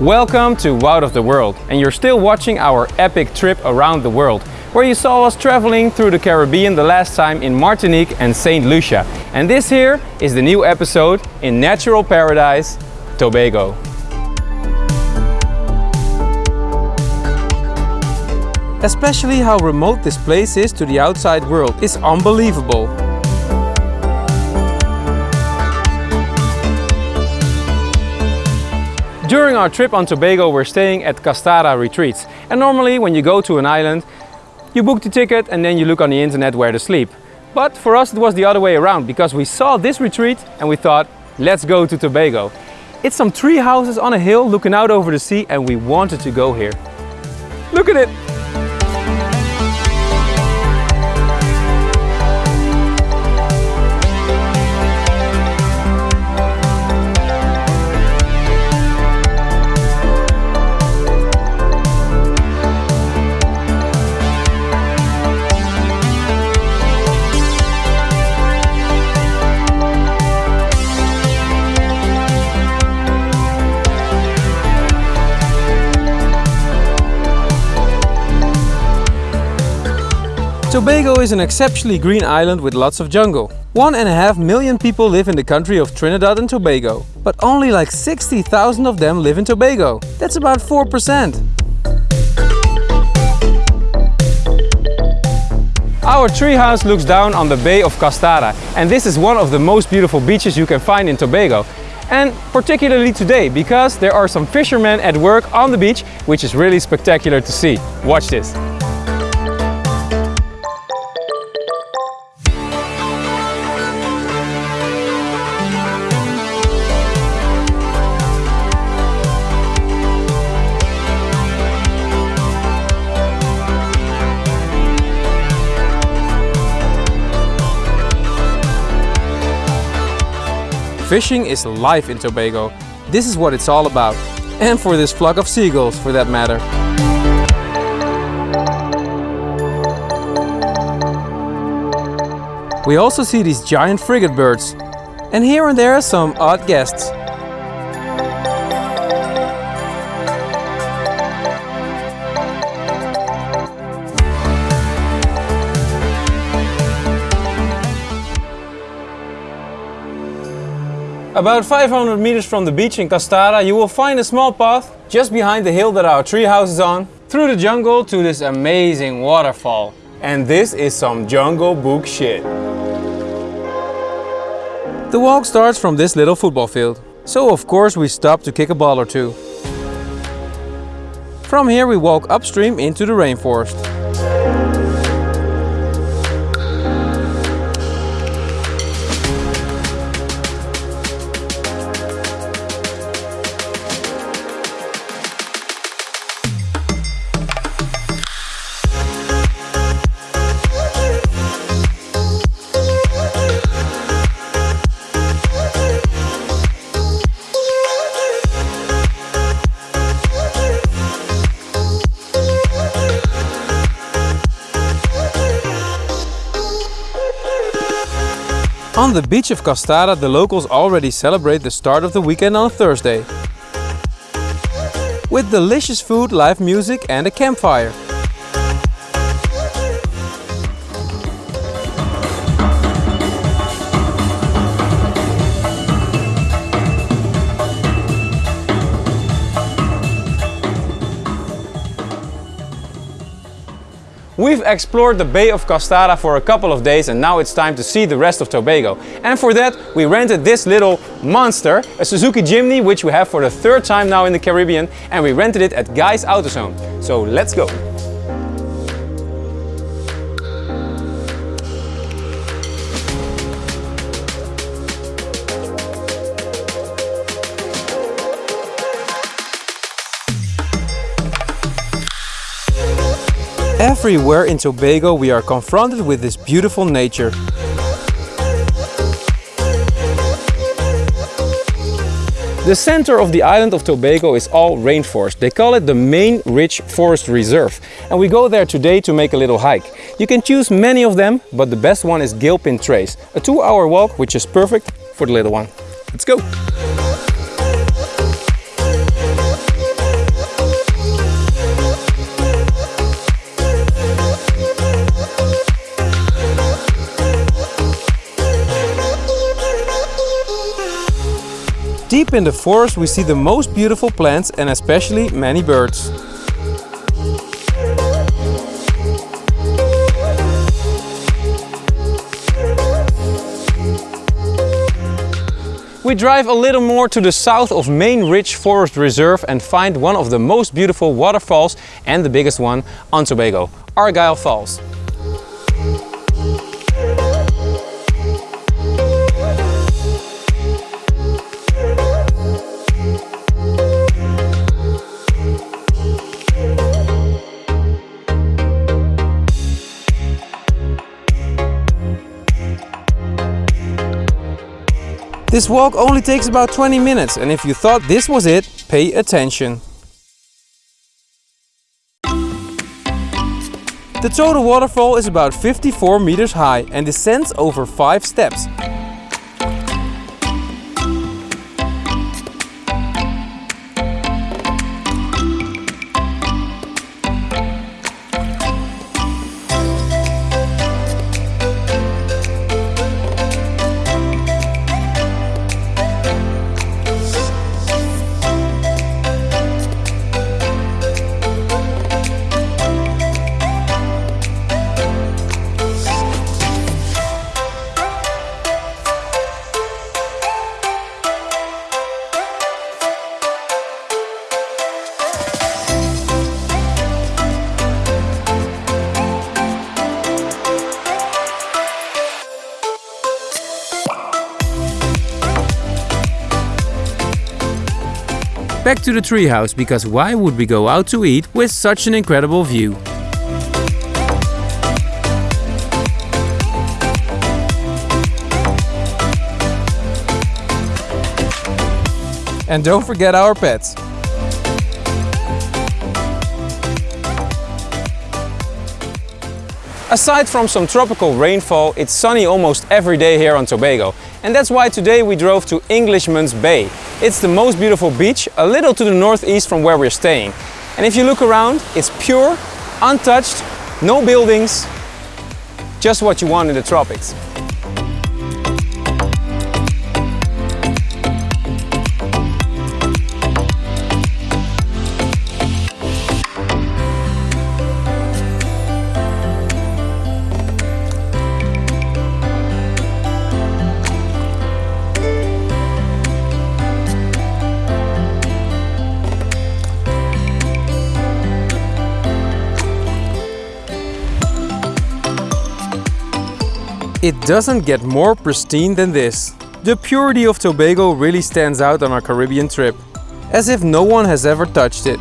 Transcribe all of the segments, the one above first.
Welcome to Out of the World and you're still watching our epic trip around the world where you saw us traveling through the Caribbean the last time in Martinique and St. Lucia. And this here is the new episode in natural paradise, Tobago. Especially how remote this place is to the outside world is unbelievable. During our trip on Tobago we're staying at Castara Retreats and normally when you go to an island you book the ticket and then you look on the internet where to sleep. But for us it was the other way around because we saw this retreat and we thought let's go to Tobago. It's some tree houses on a hill looking out over the sea and we wanted to go here. Look at it! Tobago is an exceptionally green island with lots of jungle. One and a half million people live in the country of Trinidad and Tobago. But only like 60,000 of them live in Tobago. That's about 4%. Our treehouse looks down on the Bay of Castara and this is one of the most beautiful beaches you can find in Tobago. And particularly today because there are some fishermen at work on the beach which is really spectacular to see. Watch this. Fishing is life in Tobago. This is what it's all about. And for this flock of seagulls, for that matter. We also see these giant frigate birds. And here and there are some odd guests. About 500 meters from the beach in Castara you will find a small path just behind the hill that our treehouse is on through the jungle to this amazing waterfall. And this is some Jungle Book shit. The walk starts from this little football field. So of course we stop to kick a ball or two. From here we walk upstream into the rainforest. On the beach of Castara, the locals already celebrate the start of the weekend on Thursday. With delicious food, live music and a campfire. We've explored the Bay of Castara for a couple of days and now it's time to see the rest of Tobago. And for that we rented this little monster, a Suzuki Jimny which we have for the third time now in the Caribbean and we rented it at Guy's AutoZone. So let's go! Everywhere in Tobago we are confronted with this beautiful nature. The center of the island of Tobago is all rainforest. They call it the Main Ridge Forest Reserve. And we go there today to make a little hike. You can choose many of them, but the best one is Gilpin Trace. A two hour walk, which is perfect for the little one. Let's go! Deep in the forest we see the most beautiful plants and especially many birds. We drive a little more to the south of Main Ridge Forest Reserve and find one of the most beautiful waterfalls and the biggest one on Tobago, Argyle Falls. This walk only takes about 20 minutes and if you thought this was it, pay attention. The total waterfall is about 54 meters high and descends over 5 steps. Back to the treehouse, because why would we go out to eat with such an incredible view? And don't forget our pets. Aside from some tropical rainfall, it's sunny almost every day here on Tobago. And that's why today we drove to Englishman's Bay. It's the most beautiful beach, a little to the northeast from where we're staying. And if you look around, it's pure, untouched, no buildings, just what you want in the tropics. It doesn't get more pristine than this. The purity of Tobago really stands out on our Caribbean trip, as if no one has ever touched it.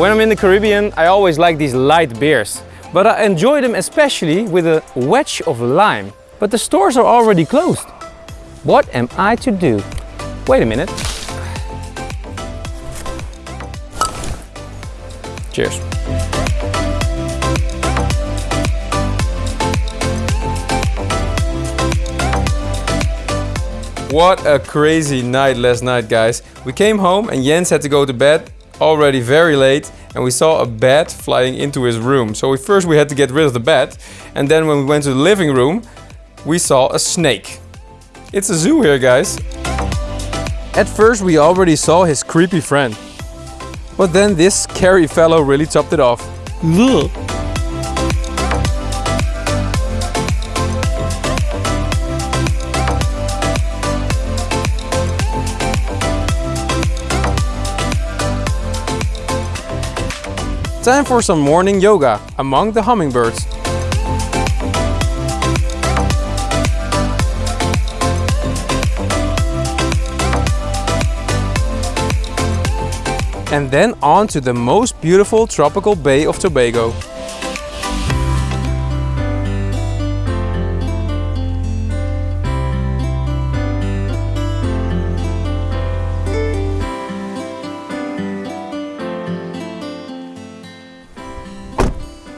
When I'm in the Caribbean, I always like these light beers. But I enjoy them especially with a wedge of lime. But the stores are already closed. What am I to do? Wait a minute. Cheers. What a crazy night last night, guys. We came home and Jens had to go to bed already very late and we saw a bat flying into his room. So we, first we had to get rid of the bat and then when we went to the living room we saw a snake. It's a zoo here guys. At first we already saw his creepy friend. But then this scary fellow really topped it off. Time for some morning yoga among the hummingbirds. And then on to the most beautiful tropical bay of Tobago.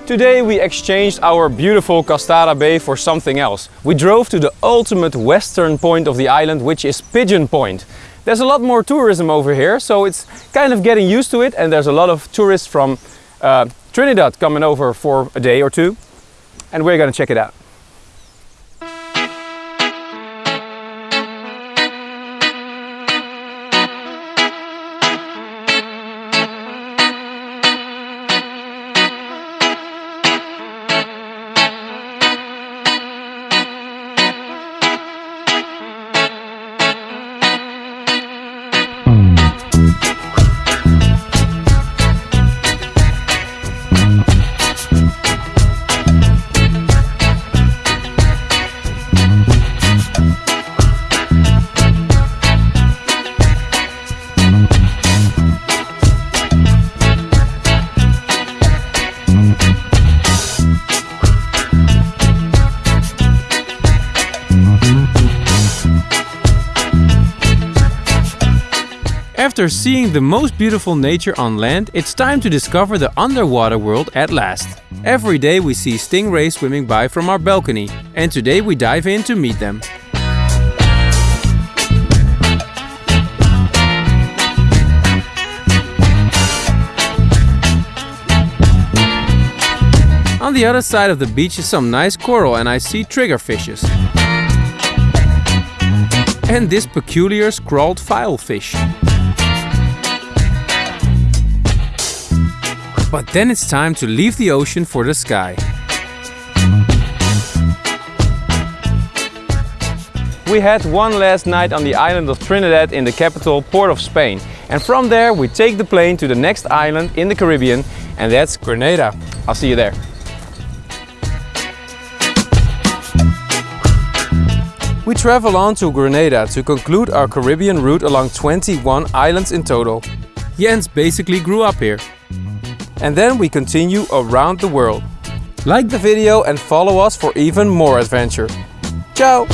Today we exchanged our beautiful Castara Bay for something else. We drove to the ultimate western point of the island, which is Pigeon Point. There's a lot more tourism over here, so it's kind of getting used to it and there's a lot of tourists from uh, Trinidad coming over for a day or two and we're gonna check it out. After seeing the most beautiful nature on land, it's time to discover the underwater world at last. Every day we see stingrays swimming by from our balcony, and today we dive in to meet them. On the other side of the beach is some nice coral and I see triggerfishes. And this peculiar scrawled filefish. But then it's time to leave the ocean for the sky. We had one last night on the island of Trinidad in the capital, Port of Spain. And from there we take the plane to the next island in the Caribbean and that's Grenada. I'll see you there. We travel on to Grenada to conclude our Caribbean route along 21 islands in total. Jens basically grew up here and then we continue around the world. Like the video and follow us for even more adventure. Ciao!